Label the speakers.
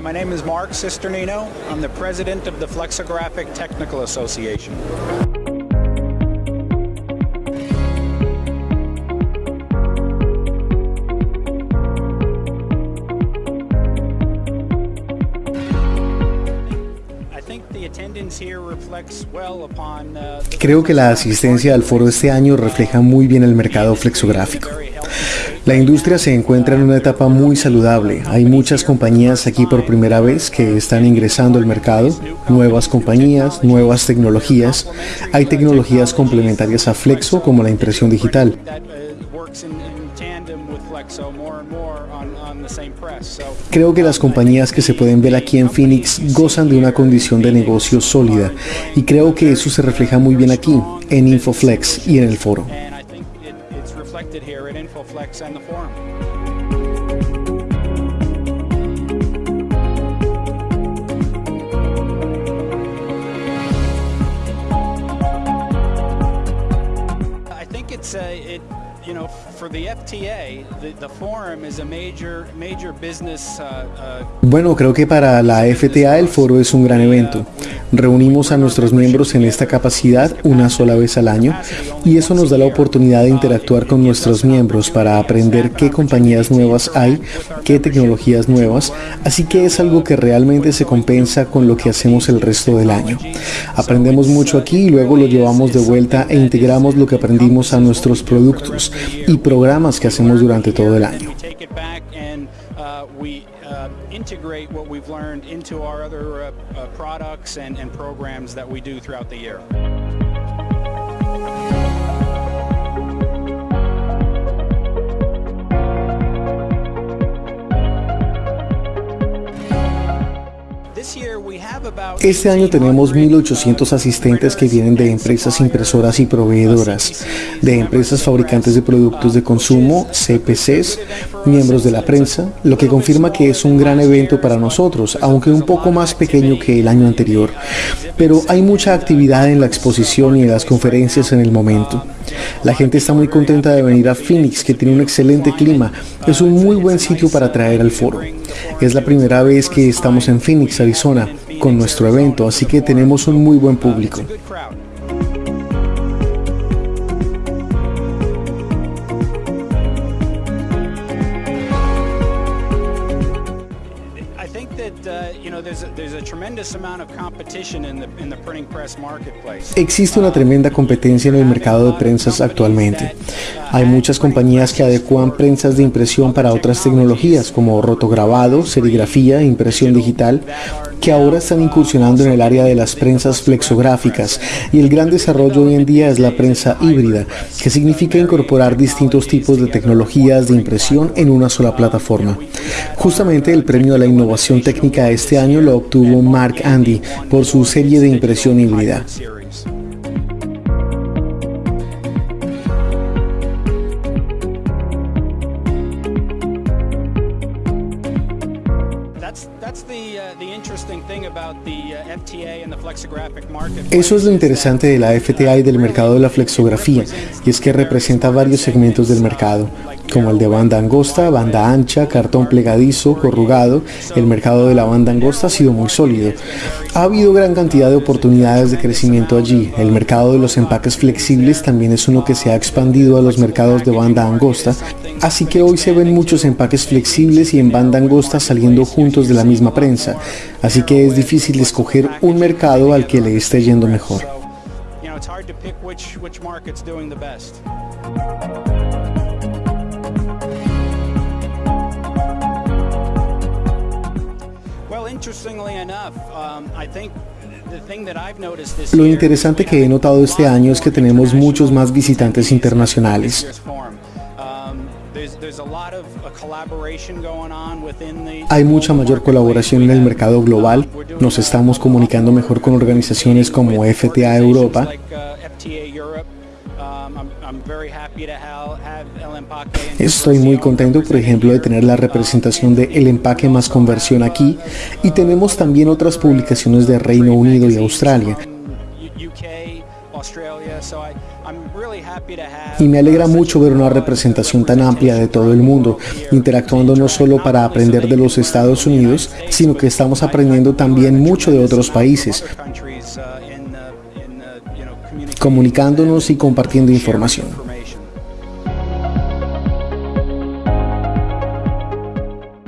Speaker 1: my name is Mark Cisternino. I'm the president of the Flexographic Technical Association.
Speaker 2: Creo que la asistencia al foro este año refleja muy bien el mercado flexográfico. La industria se encuentra en una etapa muy saludable. Hay muchas compañías aquí por primera vez que están ingresando al mercado, nuevas compañías, nuevas tecnologías. Hay tecnologías complementarias a Flexo como la impresión digital. Creo que las compañías que se pueden ver aquí en Phoenix gozan de una condición de negocio sólida y creo que eso se refleja muy bien aquí, en Infoflex y en el foro. Bueno, creo que para la FTA el foro es un gran evento. Reunimos a nuestros miembros en esta capacidad una sola vez al año y eso nos da la oportunidad de interactuar con nuestros miembros para aprender qué compañías nuevas hay, qué tecnologías nuevas, así que es algo que realmente se compensa con lo que hacemos el resto del año. Aprendemos mucho aquí y luego lo llevamos de vuelta e integramos lo que aprendimos a nuestros productos y programas que hacemos durante todo el año. integrate what we've learned into our other uh, uh, products and, and programs that we do throughout the year. Este año tenemos 1.800 asistentes que vienen de empresas impresoras y proveedoras, de empresas fabricantes de productos de consumo, CPCs, miembros de la prensa, lo que confirma que es un gran evento para nosotros, aunque un poco más pequeño que el año anterior. Pero hay mucha actividad en la exposición y en las conferencias en el momento. La gente está muy contenta de venir a Phoenix, que tiene un excelente clima. Es un muy buen sitio para traer al foro. Es la primera vez que estamos en Phoenix, Arizona, con nuestro evento, así que tenemos un muy buen público. Existe una tremenda competencia en el mercado de prensas actualmente. Hay muchas compañías que adecuan prensas de impresión para otras tecnologías como rotograbado, serigrafía, impresión digital, que ahora están incursionando en el área de las prensas flexográficas y el gran desarrollo hoy en día es la prensa híbrida, que significa incorporar distintos tipos de tecnologías de impresión en una sola plataforma. Justamente el premio a la innovación técnica este año lo obtuvo Mark Andy por su serie de impresión híbrida. Eso es lo interesante de la FTA y del mercado de la flexografía, y es que representa varios segmentos del mercado, como el de banda angosta, banda ancha, cartón plegadizo, corrugado. El mercado de la banda angosta ha sido muy sólido. Ha habido gran cantidad de oportunidades de crecimiento allí. El mercado de los empaques flexibles también es uno que se ha expandido a los mercados de banda angosta, así que hoy se ven muchos empaques flexibles y en banda angosta saliendo juntos de la misma prensa, así que es difícil escoger un mercado al que le esté yendo mejor. Lo interesante que he notado este año es que tenemos muchos más visitantes internacionales. Hay mucha mayor colaboración en el mercado global. Nos estamos comunicando mejor con organizaciones como FTA Europa. Estoy muy contento, por ejemplo, de tener la representación de El Empaque más Conversión aquí y tenemos también otras publicaciones de Reino Unido y Australia. Y me alegra mucho ver una representación tan amplia de todo el mundo, interactuando no solo para aprender de los Estados Unidos, sino que estamos aprendiendo también mucho de otros países, comunicándonos y compartiendo información.